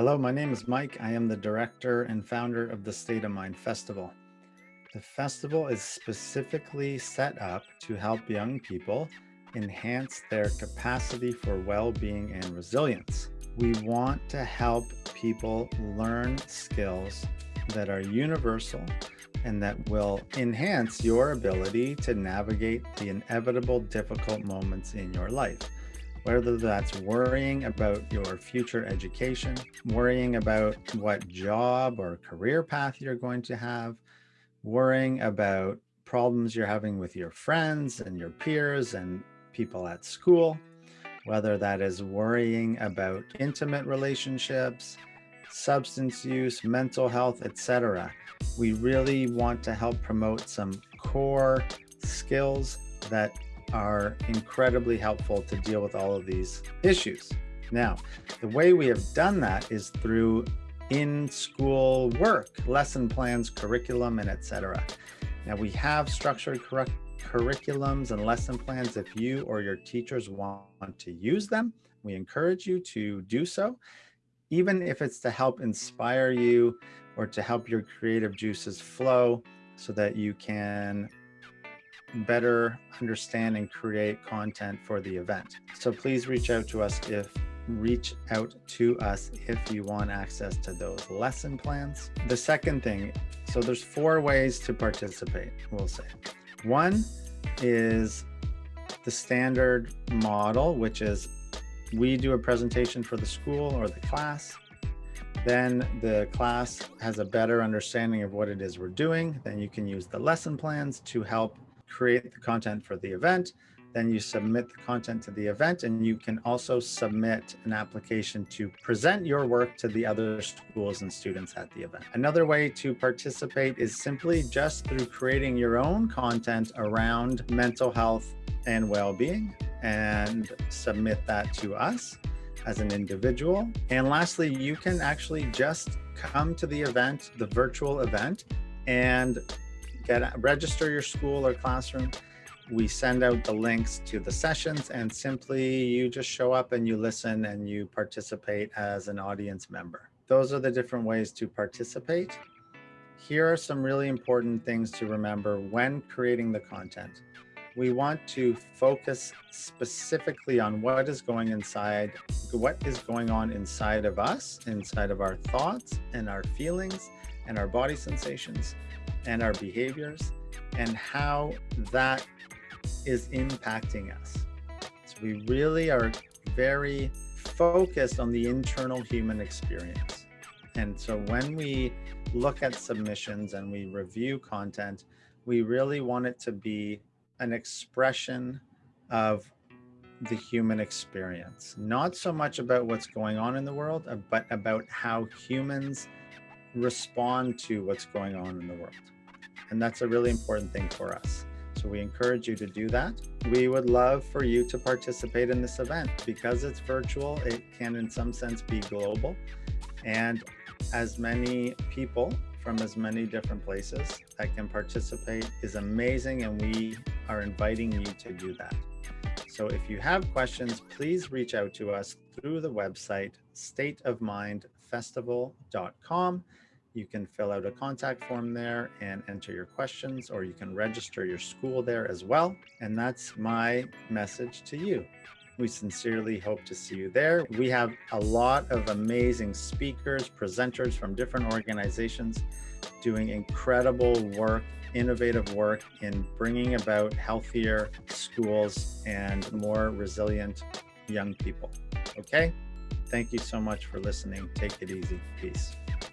Hello, my name is Mike. I am the director and founder of the State of Mind Festival. The festival is specifically set up to help young people enhance their capacity for well-being and resilience. We want to help people learn skills that are universal and that will enhance your ability to navigate the inevitable difficult moments in your life. Whether that's worrying about your future education, worrying about what job or career path you're going to have, worrying about problems you're having with your friends and your peers and people at school, whether that is worrying about intimate relationships, substance use, mental health, etc. We really want to help promote some core skills that are incredibly helpful to deal with all of these issues. Now, the way we have done that is through in-school work, lesson plans, curriculum, and etc. Now we have structured curriculums and lesson plans. If you or your teachers want to use them, we encourage you to do so, even if it's to help inspire you or to help your creative juices flow so that you can better understand and create content for the event. So please reach out to us if reach out to us if you want access to those lesson plans. The second thing, so there's four ways to participate, we'll say. One is the standard model, which is we do a presentation for the school or the class. Then the class has a better understanding of what it is we're doing. Then you can use the lesson plans to help create the content for the event. Then you submit the content to the event and you can also submit an application to present your work to the other schools and students at the event. Another way to participate is simply just through creating your own content around mental health and well-being and submit that to us as an individual. And lastly, you can actually just come to the event, the virtual event, and get register your school or classroom we send out the links to the sessions and simply you just show up and you listen and you participate as an audience member. Those are the different ways to participate. Here are some really important things to remember when creating the content. We want to focus specifically on what is going inside, what is going on inside of us, inside of our thoughts and our feelings and our body sensations and our behaviors and how that is impacting us. So we really are very focused on the internal human experience. And so when we look at submissions and we review content, we really want it to be an expression of the human experience, not so much about what's going on in the world, uh, but about how humans respond to what's going on in the world. And that's a really important thing for us. So we encourage you to do that. We would love for you to participate in this event. Because it's virtual, it can in some sense be global. And as many people from as many different places that can participate is amazing and we are inviting you to do that. So if you have questions, please reach out to us through the website stateofmindfestival.com. You can fill out a contact form there and enter your questions, or you can register your school there as well. And that's my message to you. We sincerely hope to see you there. We have a lot of amazing speakers, presenters from different organizations doing incredible work, innovative work in bringing about healthier schools and more resilient young people. Okay? Thank you so much for listening. Take it easy. Peace.